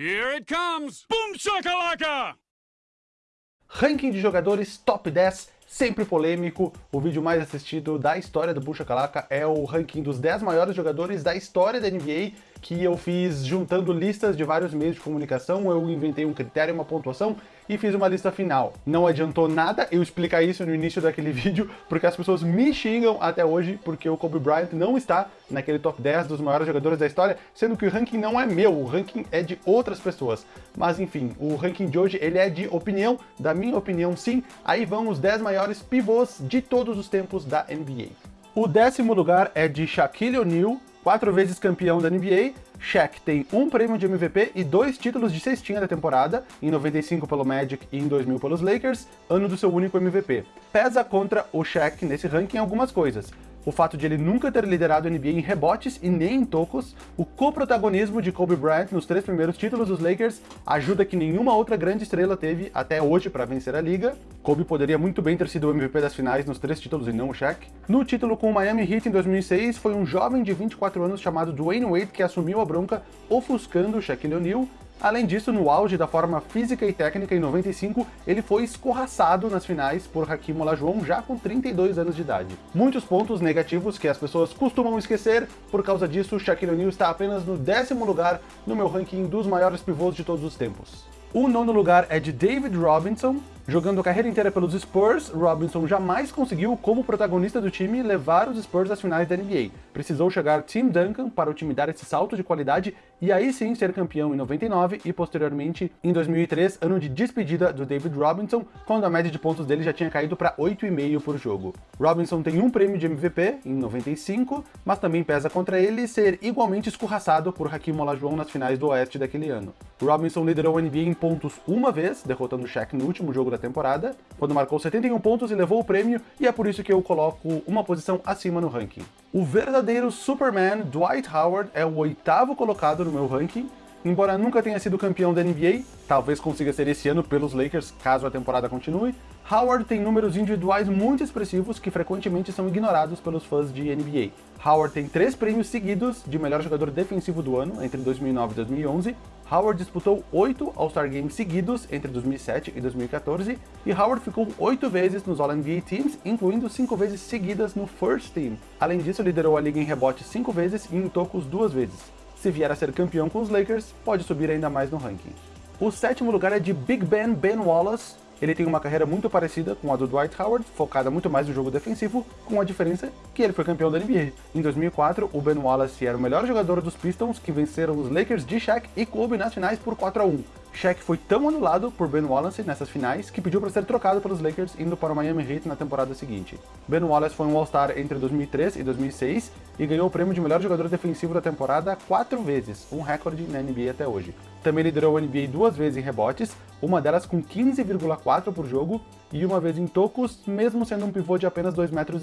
Here it comes! Boom shakalaka! Ranking de jogadores top 10, sempre polêmico. O vídeo mais assistido da história do Bucha Calaca é o ranking dos 10 maiores jogadores da história da NBA que eu fiz juntando listas de vários meios de comunicação, eu inventei um critério, uma pontuação e fiz uma lista final. Não adiantou nada eu explicar isso no início daquele vídeo, porque as pessoas me xingam até hoje, porque o Kobe Bryant não está naquele top 10 dos maiores jogadores da história, sendo que o ranking não é meu, o ranking é de outras pessoas. Mas enfim, o ranking de hoje ele é de opinião, da minha opinião sim, aí vão os 10 maiores pivôs de todos os tempos da NBA. O décimo lugar é de Shaquille O'Neal, quatro vezes campeão da NBA, Shaq tem um prêmio de MVP e dois títulos de cestinha da temporada, em 95 pelo Magic e em 2000 pelos Lakers, ano do seu único MVP. Pesa contra o Shaq nesse ranking algumas coisas o fato de ele nunca ter liderado a NBA em rebotes e nem em tocos, o coprotagonismo de Kobe Bryant nos três primeiros títulos dos Lakers ajuda que nenhuma outra grande estrela teve até hoje para vencer a liga. Kobe poderia muito bem ter sido o MVP das finais nos três títulos e não o Shaq. No título com o Miami Heat em 2006, foi um jovem de 24 anos chamado Dwayne Wade que assumiu a bronca ofuscando o Shaquille O'Neal Além disso, no auge da forma física e técnica em 95, ele foi escorraçado nas finais por Hakim Olajuwon já com 32 anos de idade. Muitos pontos negativos que as pessoas costumam esquecer, por causa disso, Shaquille O'Neal está apenas no décimo lugar no meu ranking dos maiores pivôs de todos os tempos. O nono lugar é de David Robinson, Jogando a carreira inteira pelos Spurs, Robinson jamais conseguiu, como protagonista do time, levar os Spurs às finais da NBA. Precisou chegar Tim Duncan para o time dar esse salto de qualidade e aí sim ser campeão em 99 e posteriormente em 2003, ano de despedida do David Robinson, quando a média de pontos dele já tinha caído para 8,5 por jogo. Robinson tem um prêmio de MVP em 95, mas também pesa contra ele ser igualmente escorraçado por Hakim Olajuwon nas finais do Oeste daquele ano. Robinson liderou a NBA em pontos uma vez, derrotando Shaq no último jogo da temporada, quando marcou 71 pontos e levou o prêmio, e é por isso que eu coloco uma posição acima no ranking. O verdadeiro Superman, Dwight Howard, é o oitavo colocado no meu ranking, embora nunca tenha sido campeão da NBA, talvez consiga ser esse ano pelos Lakers, caso a temporada continue, Howard tem números individuais muito expressivos que frequentemente são ignorados pelos fãs de NBA. Howard tem três prêmios seguidos de melhor jogador defensivo do ano, entre 2009 e 2011, Howard disputou oito All-Star Games seguidos entre 2007 e 2014, e Howard ficou oito vezes nos All-NBA Teams, incluindo cinco vezes seguidas no First Team. Além disso, liderou a liga em rebote cinco vezes e em tocos duas vezes. Se vier a ser campeão com os Lakers, pode subir ainda mais no ranking. O sétimo lugar é de Big Ben Ben Wallace, ele tem uma carreira muito parecida com a do Dwight Howard, focada muito mais no jogo defensivo, com a diferença que ele foi campeão da NBA. Em 2004, o Ben Wallace era o melhor jogador dos Pistons, que venceram os Lakers de Shaq e Kobe nas finais por 4 a 1. Shaq foi tão anulado por Ben Wallace nessas finais que pediu para ser trocado pelos Lakers indo para o Miami Heat na temporada seguinte. Ben Wallace foi um All-Star entre 2003 e 2006 e ganhou o prêmio de melhor jogador defensivo da temporada quatro vezes, um recorde na NBA até hoje. Também liderou a NBA duas vezes em rebotes, uma delas com 15,4 por jogo e uma vez em tocos, mesmo sendo um pivô de apenas 2,6 metros.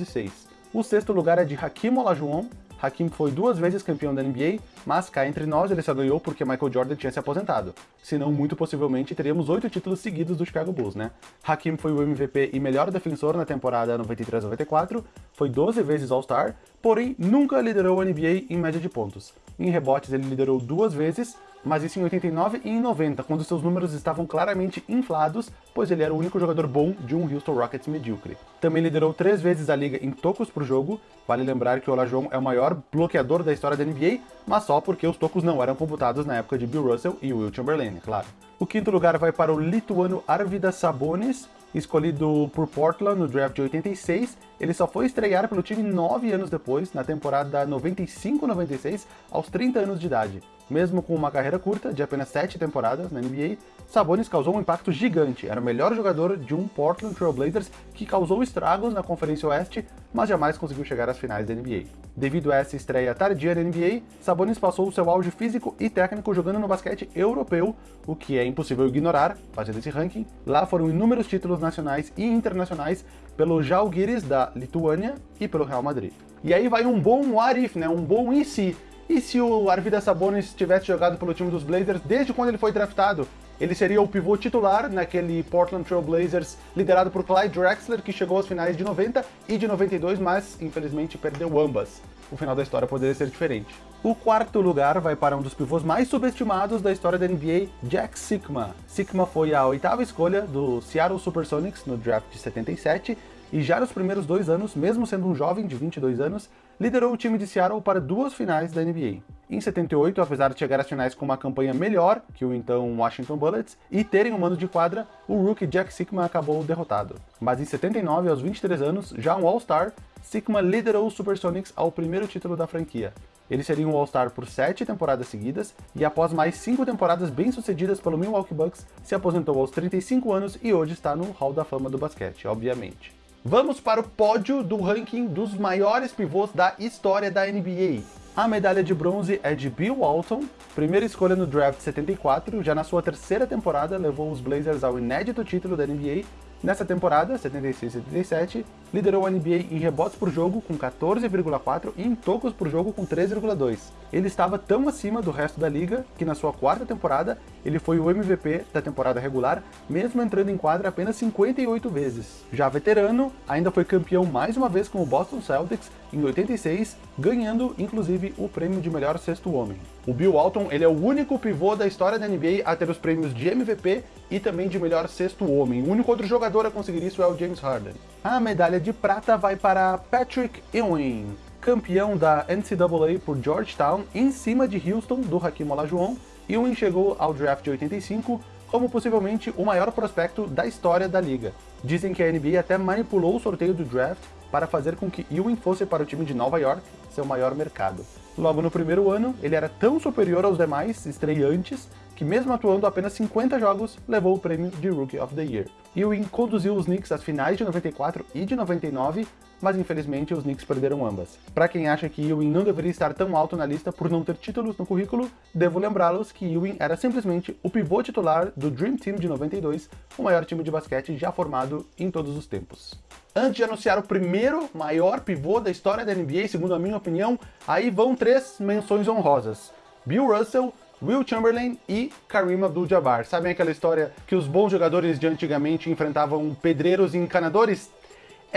O sexto lugar é de Hakim Olajuwon, Hakim foi duas vezes campeão da NBA, mas cá entre nós ele só ganhou porque Michael Jordan tinha se aposentado. Senão, muito possivelmente, teríamos oito títulos seguidos do Chicago Bulls, né? Hakim foi o MVP e melhor defensor na temporada 93-94, foi 12 vezes All-Star, porém nunca liderou a NBA em média de pontos. Em rebotes ele liderou duas vezes, mas isso em 89 e em 90, quando seus números estavam claramente inflados, pois ele era o único jogador bom de um Houston Rockets medíocre. Também liderou três vezes a liga em tocos por jogo, vale lembrar que o Olajuwon é o maior bloqueador da história da NBA, mas só porque os tocos não eram computados na época de Bill Russell e Will Chamberlain, claro. O quinto lugar vai para o lituano Arvidas Sabonis, escolhido por Portland no draft de 86, ele só foi estrear pelo time nove anos depois, na temporada 95-96, aos 30 anos de idade. Mesmo com uma carreira curta, de apenas 7 temporadas na NBA, Sabonis causou um impacto gigante. Era o melhor jogador de um Portland Trail Blazers que causou estragos na Conferência Oeste, mas jamais conseguiu chegar às finais da NBA. Devido a essa estreia tardia na NBA, Sabonis passou o seu auge físico e técnico jogando no basquete europeu, o que é impossível ignorar, fazendo esse ranking. Lá foram inúmeros títulos nacionais e internacionais pelo Žalgiris da Lituânia e pelo Real Madrid. E aí vai um bom what if, né? um bom e se e se o Arvidas Sabonis tivesse jogado pelo time dos Blazers desde quando ele foi draftado? Ele seria o pivô titular naquele Portland Trail Blazers liderado por Clyde Drexler, que chegou às finais de 90 e de 92, mas infelizmente perdeu ambas. o final da história poderia ser diferente. O quarto lugar vai para um dos pivôs mais subestimados da história da NBA, Jack Sikma. Sikma foi a oitava escolha do Seattle Supersonics no draft de 77 e já nos primeiros dois anos, mesmo sendo um jovem de 22 anos, liderou o time de Seattle para duas finais da NBA. Em 78, apesar de chegar às finais com uma campanha melhor que o então Washington Bullets e terem um mando de quadra, o rookie Jack Sikma acabou derrotado. Mas em 79, aos 23 anos, já um All-Star, Sikma liderou os Supersonics ao primeiro título da franquia. Ele seria um All-Star por sete temporadas seguidas, e após mais cinco temporadas bem-sucedidas pelo Milwaukee Bucks, se aposentou aos 35 anos e hoje está no Hall da Fama do basquete, obviamente. Vamos para o pódio do ranking dos maiores pivôs da história da NBA. A medalha de bronze é de Bill Walton, primeira escolha no draft 74, já na sua terceira temporada levou os Blazers ao inédito título da NBA Nessa temporada, 76-77, liderou a NBA em rebotes por jogo com 14,4 e em tocos por jogo com 3,2. Ele estava tão acima do resto da liga que na sua quarta temporada ele foi o MVP da temporada regular, mesmo entrando em quadra apenas 58 vezes. Já veterano, ainda foi campeão mais uma vez com o Boston Celtics em 86, ganhando inclusive o prêmio de melhor sexto homem. O Bill Walton ele é o único pivô da história da NBA a ter os prêmios de MVP e também de melhor sexto homem. O único outro jogador a conseguir isso é o James Harden. A medalha de prata vai para Patrick Ewing, campeão da NCAA por Georgetown, em cima de Houston, do Hakim Olajuwon. Ewing chegou ao draft de 85 como possivelmente o maior prospecto da história da liga. Dizem que a NBA até manipulou o sorteio do draft para fazer com que Ewing fosse para o time de Nova York, seu maior mercado. Logo no primeiro ano, ele era tão superior aos demais estreantes que mesmo atuando apenas 50 jogos, levou o prêmio de Rookie of the Year. Ewing conduziu os Knicks às finais de 94 e de 99, mas infelizmente os Knicks perderam ambas. Para quem acha que Ewing não deveria estar tão alto na lista por não ter títulos no currículo, devo lembrá-los que Ewing era simplesmente o pivô titular do Dream Team de 92, o maior time de basquete já formado em todos os tempos. Antes de anunciar o primeiro maior pivô da história da NBA, segundo a minha opinião, aí vão três menções honrosas. Bill Russell, Will Chamberlain e Kareem Abdul-Jabbar. Sabem aquela história que os bons jogadores de antigamente enfrentavam pedreiros e encanadores?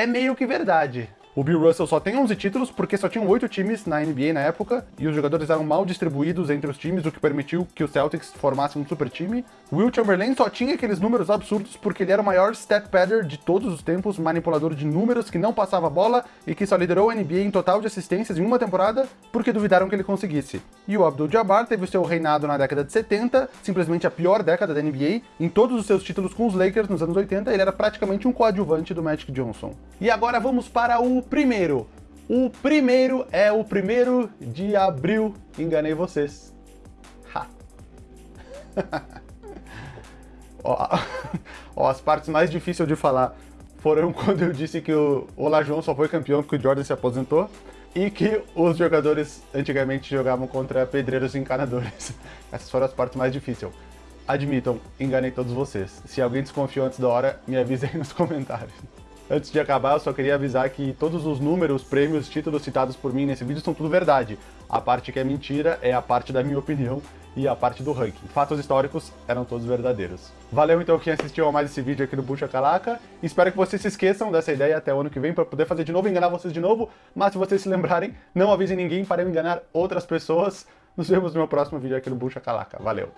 É meio que verdade. O Bill Russell só tem 11 títulos porque só tinham 8 times na NBA na época, e os jogadores eram mal distribuídos entre os times, o que permitiu que o Celtics formasse um super time. Will Chamberlain só tinha aqueles números absurdos porque ele era o maior stat padder de todos os tempos, manipulador de números que não passava bola e que só liderou a NBA em total de assistências em uma temporada porque duvidaram que ele conseguisse. E o Abdul-Jabbar teve seu reinado na década de 70, simplesmente a pior década da NBA, em todos os seus títulos com os Lakers nos anos 80, ele era praticamente um coadjuvante do Magic Johnson. E agora vamos para o primeiro. O primeiro é o primeiro de abril. Enganei vocês. Ha. ó, ó, as partes mais difíceis de falar foram quando eu disse que o Olajuwon só foi campeão porque o Jordan se aposentou e que os jogadores antigamente jogavam contra pedreiros encanadores. Essas foram as partes mais difíceis. Admitam, enganei todos vocês. Se alguém desconfiou antes da hora, me avise aí nos comentários. Antes de acabar, eu só queria avisar que todos os números, prêmios, títulos citados por mim nesse vídeo são tudo verdade. A parte que é mentira é a parte da minha opinião e a parte do ranking. Fatos históricos eram todos verdadeiros. Valeu então quem assistiu a mais esse vídeo aqui no Puxa Calaca. Espero que vocês se esqueçam dessa ideia até o ano que vem para poder fazer de novo enganar vocês de novo. Mas se vocês se lembrarem, não avisem ninguém para eu enganar outras pessoas. Nos vemos no meu próximo vídeo aqui no Bucha Calaca. Valeu!